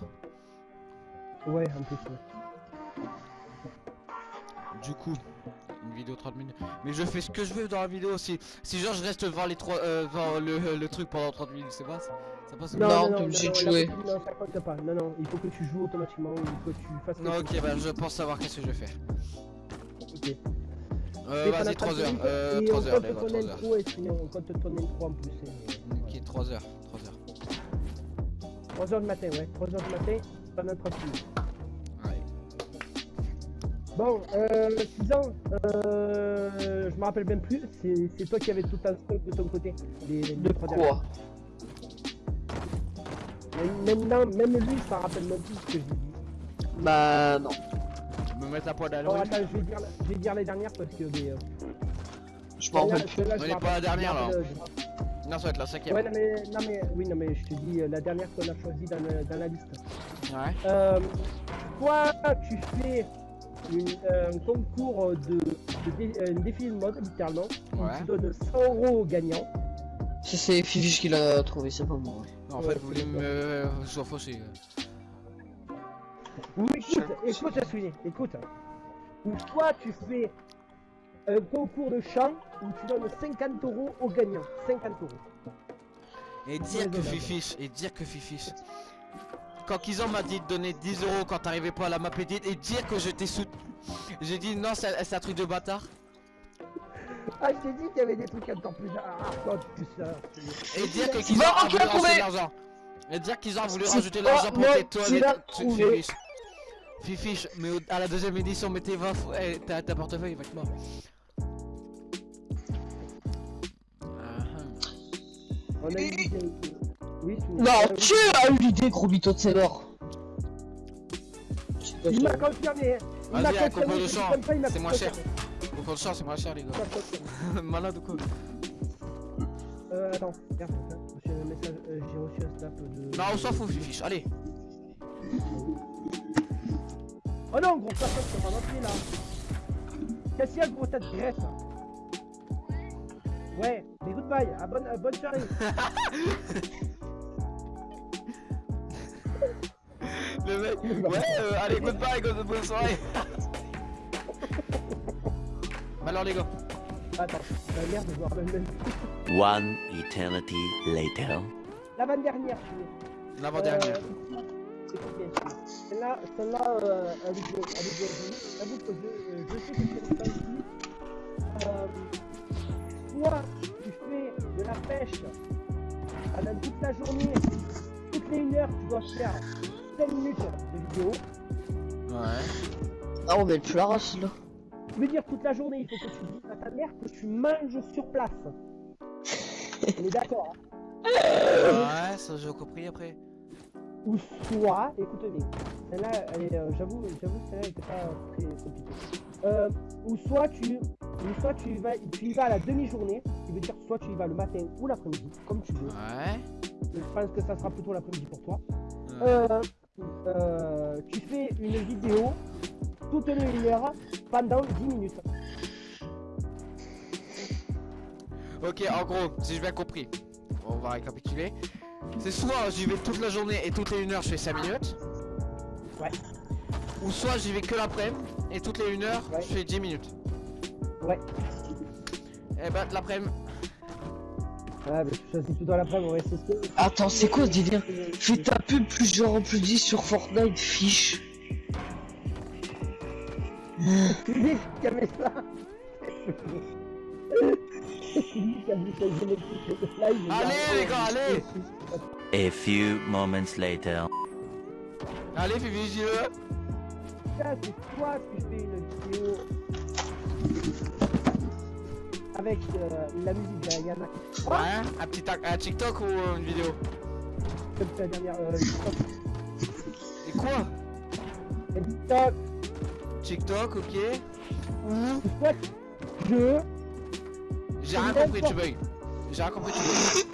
S2: Ouais, plus. ouais.
S1: Du coup, une vidéo 30 minutes. Mais je fais ce que je veux dans la vidéo aussi. Si genre je reste devant les trois, euh, devant le, le truc pendant 30 minutes, c'est pas ça Ça passe
S3: Non,
S1: pas
S3: t'es obligé de jouer.
S2: Non, ça compte pas. Non, non, il faut que tu joues automatiquement, il faut que tu fasses.
S1: Non, ok, bah je pense savoir qu'est-ce que je vais faire.
S2: Ok.
S1: Euh, vas-y,
S2: pendant
S1: 3
S2: 30
S1: heures. Euh,
S2: et
S1: 3
S2: on
S1: heures, les gars,
S2: ton
S1: 3 heures.
S2: intro et sinon on compte ton intro en plus.
S1: Ok, 3 heures, 3 heures.
S2: 3h du matin, ouais. 3h du matin, pendant 30 minutes. Bon, euh, Suzanne, euh, je me rappelle même plus, c'est toi qui avais tout un stock de ton côté. Les, les
S3: De quoi
S2: dernières. Maintenant, même lui, s'en rappelle même plus ce que je lui dis.
S3: Bah non.
S1: Me mettre la poêle à
S2: Bon, attends, je vais dire, je vais dire les dernières parce que. Mais, euh,
S3: Je m'en rappelle.
S2: celle-là,
S1: On
S2: je
S1: est
S2: me
S1: pas la dernière,
S2: je
S1: là.
S2: je-
S1: Non, ça va être la cinquième.
S2: Ouais, non mais, non mais, oui, non mais je te dis euh, la dernière qu'on a choisie dans la liste.
S1: Ouais.
S2: Euh, toi, tu fais une- un concours de, de dé- un défi de mode, littéralement.
S1: Ouais.
S2: Tu donnes 100 euros aux gagnants.
S3: Ça c'est Fifiche qui l'a trouvé, c'est pas moi.
S1: En fait, vous voulez me euh, soit fauché.
S2: Ou écoute, écoute, Sweeney, écoute. Ou toi, tu fais un concours de chant où tu donnes 50 euros aux gagnants. 50 euros.
S1: Et dire que Fifiche, et dire que Fifiche. Quand Kizan m'a dit de donner 10 euros quand t'arrivais pas à la map edit et dire que je t'ai soutenu. J'ai dit non, c'est un truc de bâtard.
S2: Ah, je t'ai dit qu'il y avait des trucs encore plus hardcore que ça.
S1: Et dire que
S3: Va,
S1: Kizan a voulu rajouter l'argent. Et dire qu'ils ont voulu rajouter l'argent pour tes toilettes. Fifiche. Mais à la deuxième édition, mettez 20 fois. Eh, t'as ta portefeuille avec moi. Ah,
S2: On a une idée. Oui,
S3: Non,
S2: euh,
S3: tu as eu l'idée, gros mytho de mort.
S2: Il m'a confirmé. Il m'a
S1: Vas-y, un
S2: confirmé.
S1: concours de
S2: c'est ça,
S1: c'est moins. Au compte de chance, c'est moins cher, les gars. [laughs] Malade ou quoi
S2: Euh, attends, regarde, j'ai euh, j'ai reçu un snap de.
S1: Non, on s'en fout, Fifiche. Allez.
S2: Oh non, gros, personne sur un entrée là. Qu'est-ce qu'il y a, gros, tête graisse Ouais, mais goodbye, à bonne, à bonne soirée. [laughs]
S1: Le mec, ouais, euh, allez, goodbye, go- bonne soirée. Alors, [laughs] les gars.
S2: Attends, la merde de voir le même.
S5: One eternity later.
S2: L'avant-dernière, je suis.
S1: L'avant-dernière.
S2: Euh, écoute bien, je suis. Celle-là, celle-là, euh, avec le, avec que je, euh, je sais que c'est ça aussi. Euh, soit tu fais de la pêche pendant toute la journée, toutes les 1 heure, tu dois faire 5 minutes de vidéo.
S1: Ouais.
S3: Ah, on met plus la race là.
S2: Je veux dire, toute la journée, il faut que tu dises à ta mère que tu manges sur place. On est d'accord, hein
S1: Ouais, ça j'ai compris après.
S2: Ou soit, écoute bien, celle-là, elle est, euh, j'avoue, j'avoue, que celle-là était pas très compliquée. Euh, ou soit tu, ou soit tu y vas, tu y vas à la demi-journée, qui veut dire soit tu y vas le matin ou l'après-midi, comme tu veux.
S1: Ouais.
S2: Je pense que ça sera plutôt l'après-midi pour toi.
S1: Ouais.
S2: Euh, euh, tu fais une vidéo toutes les une heure pendant 10 minutes.
S1: Ok, en gros, si j'ai bien compris, on va récapituler. C'est soit j'y vais toute la journée et toutes les 1 heure je fais 5 minutes.
S2: Ouais.
S1: Ou soit j'y vais que l'après-midi et toutes les 1 heure
S2: Ouais.
S1: je fais 10 minutes.
S2: Ouais.
S1: Eh ben l'après-midi.
S2: Ouais, mais tu choisis plutôt l'après-midi, ouais, c'est ce que.
S3: Attends, c'est quoi ce délire Fais ta pub plus genre plus 10 sur Fortnite, fiche.
S2: Tu dis qu'il y avait ça Tu dis qu'il y avait ça, je l'ai fait. Là, il est
S1: Allez, les gars, allez
S5: A few moments later.
S1: Allez j'y veux.
S2: Ça, c'est soit tu fais une vidéo avec euh, la musique d'Ayana,
S1: Ouais, un petit tac- un TikTok ou euh, une vidéo?
S2: Comme la dernière euh, TikTok.
S1: Et quoi?
S2: TikTok,
S1: TikTok, ok.
S2: Je
S1: j'ai rien compris, tu bugs. J'ai rien compris, tu bugs.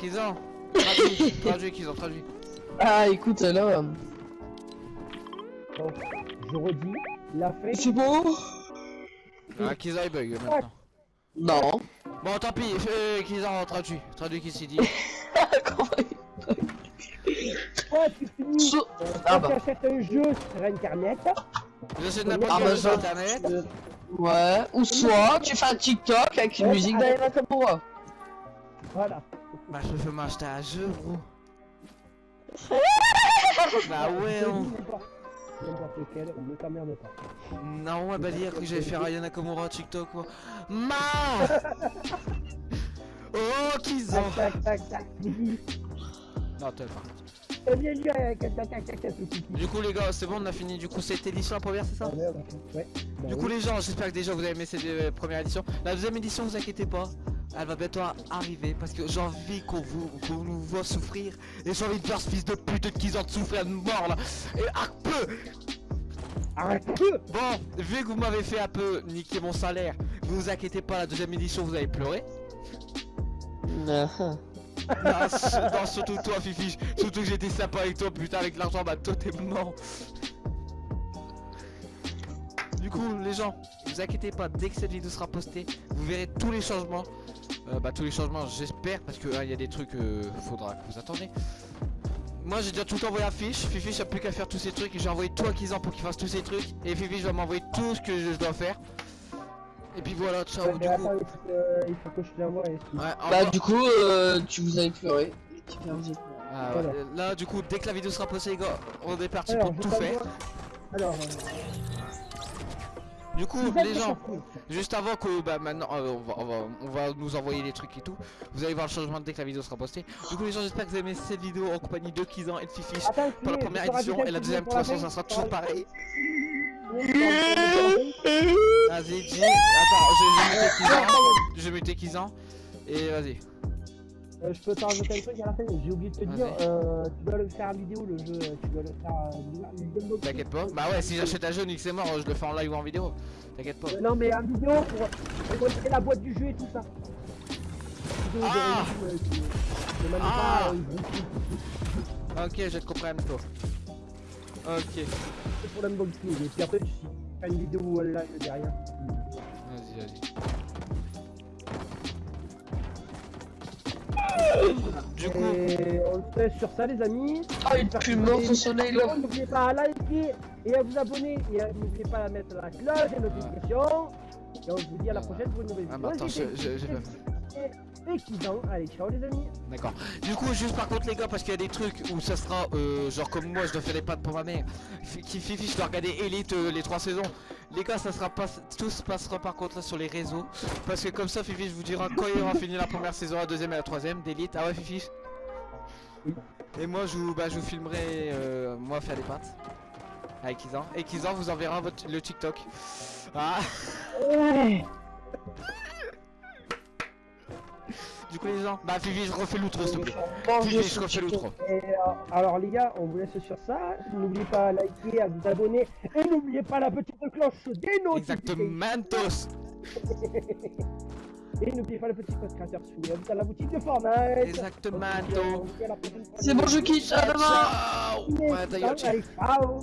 S1: Kizan, traduis, traduis, Kizan, traduis.
S3: Ah, écoute, là.
S2: donc, je redis la fin
S3: C'est bon?
S1: Ah, Kizan il bug maintenant.
S3: Non.
S1: Bon, tant pis, euh, Kizan, traduis. Traduis qui s'est dit. [laughs]
S3: Comment
S2: soit tu finis
S3: So-
S2: euh,
S3: Ah
S2: quand
S3: bah.
S2: tu achètes un jeu sur internet
S1: J'essaie de n'importe quel jeu sur internet.
S3: Ouais, ou soit tu fais un TikTok avec une
S2: Ouais,
S3: musique d'Ayana Kamura.
S2: voilà
S1: Bah, je peux m'acheter un jeu, gros. [laughs] bah ouais, on...
S2: n'importe lequel ne t'emmerde pas
S1: Non, on va dire que j'allais faire Ayana TikTok, quoi. Ma [laughs] Oh, Kizan
S2: tac tac tac tac
S1: Non, pas.
S2: Tac
S1: Du coup, les gars, c'est bon, on a fini. Du coup, cette édition la première, c'est ça?
S2: Ouais. Bah
S1: Du
S2: oui.
S1: coup, les gens, j'espère que déjà vous avez aimé cette euh, première édition. La deuxième édition, vous inquiétez pas, elle va bientôt arriver parce que j'ai envie qu'on vous, qu'on nous voit souffrir. Et j'ai envie de voir ce fils de pute de Kizan de souffrir de mort là. Et un peu
S2: Arrête
S1: Bon, vu que vous m'avez fait un peu niquer mon salaire, vous vous inquiétez pas, la deuxième édition, vous allez pleurer. Non, s- non, surtout toi, Fifi. Surtout que j'étais sympa avec toi, putain, avec l'argent, bah toi t'es mort. Du coup, les gens, vous inquiétez pas, dès que cette vidéo sera postée, vous verrez tous les changements. Euh, bah, tous les changements, j'espère, parce que hein, il y a des trucs, euh, faudra que vous attendez. Moi, j'ai déjà tout envoyé à Fiche. Fifi, j'ai plus qu'à faire tous ces trucs et j'ai envoyé tout à Kizan pour qu'il fasse tous ces trucs. Et Fifi, je vais m'envoyer tout ce que je dois faire. Et puis voilà, ciao,
S2: Ouais,
S1: du coup.
S2: il faut que- je l'envoie.
S1: Ouais,
S3: Bah, du coup, euh, tu vous pleuré. Pleuré.
S1: Ah,
S2: Voilà.
S1: ouais. Là, du coup, dès que la vidéo sera postée, les gars, on est parti
S2: Alors,
S1: pour tout faire.
S2: Alors, euh,
S1: Du coup, les gens, juste avant que bah maintenant euh, on, va, on, va, on va nous envoyer les trucs et tout, vous allez voir le changement dès que la vidéo sera postée. Du coup, les gens, j'espère que vous avez aimé cette vidéo en compagnie de Kizan et de Fifish
S2: Attends,
S1: pour la première édition et la deuxième, de toute façon, ça sera toujours pareil. [laughs] Vas-y, dis. Attends, je vais muter Kizan. Je vais muter Kizan. Et vas-y.
S2: Euh, je peux rajouter un truc à la fin, j'ai oublié de te dire, euh, tu dois le faire en vidéo le jeu, tu dois le faire euh, unboxing.
S1: T'inquiète pas. Bah ouais, si j'achète un jeu, Nick c'est mort, je le fais en live ou en vidéo. T'inquiète pas.
S2: Euh, non mais en vidéo pour, montrer la boîte du jeu et tout ça.
S1: Ah
S2: euh,
S1: Ah
S2: euh,
S1: Ok, je te comprends, toi. Ok.
S2: c'est pour l'unboxing et puis après tu fais une vidéo live derrière.
S1: Vas-y, vas-y. Du coup,
S2: Et on se laisse sur ça les amis.
S3: Ah, il pue mort son soleil là.
S2: N'oubliez pas à liker et à vous abonner et n'oubliez pas à mettre la cloche et notifications. Et on se dit à la prochaine pour une nouvelle
S1: Ah,
S2: vidéo.
S1: bah, attends, j'ai pas
S2: Et qui Allez, ciao les amis.
S1: d'accord. Du coup, juste par contre, les gars, parce qu'il y a des trucs où ça sera, euh, genre comme moi, je dois faire les pattes pour ma mère. Fifi, je dois regarder Elite euh, les trois saisons. Les gars, ça sera pas, tout se passera par contre là sur les réseaux. Parce que comme ça, Fifi, je vous dirai quand il aura [laughs] fini la première saison, la deuxième et la troisième d'Elite. Ah ouais, Fifi. Et moi, je vous, bah, je vous filmerai, euh, moi, faire les pattes. Avec Kizan. Et Kizan vous enverra votre, le TikTok. Ah
S2: Ouais. [laughs]
S1: Du coup les gens, bah Fifi je refais l'outro s'il te plaît. Fifi
S3: je
S1: refais l'outro.
S2: Et, euh, alors les gars, on vous laisse sur ça. N'oubliez pas à liker, à vous abonner et n'oubliez pas la petite cloche des notifications.
S1: Exactement tous. [laughs]
S2: Et n'oubliez pas le petit code créateur sous à la boutique de Fortnite.
S1: Exactement.
S3: C'est bon, je quitte. À demain.
S2: Ciao.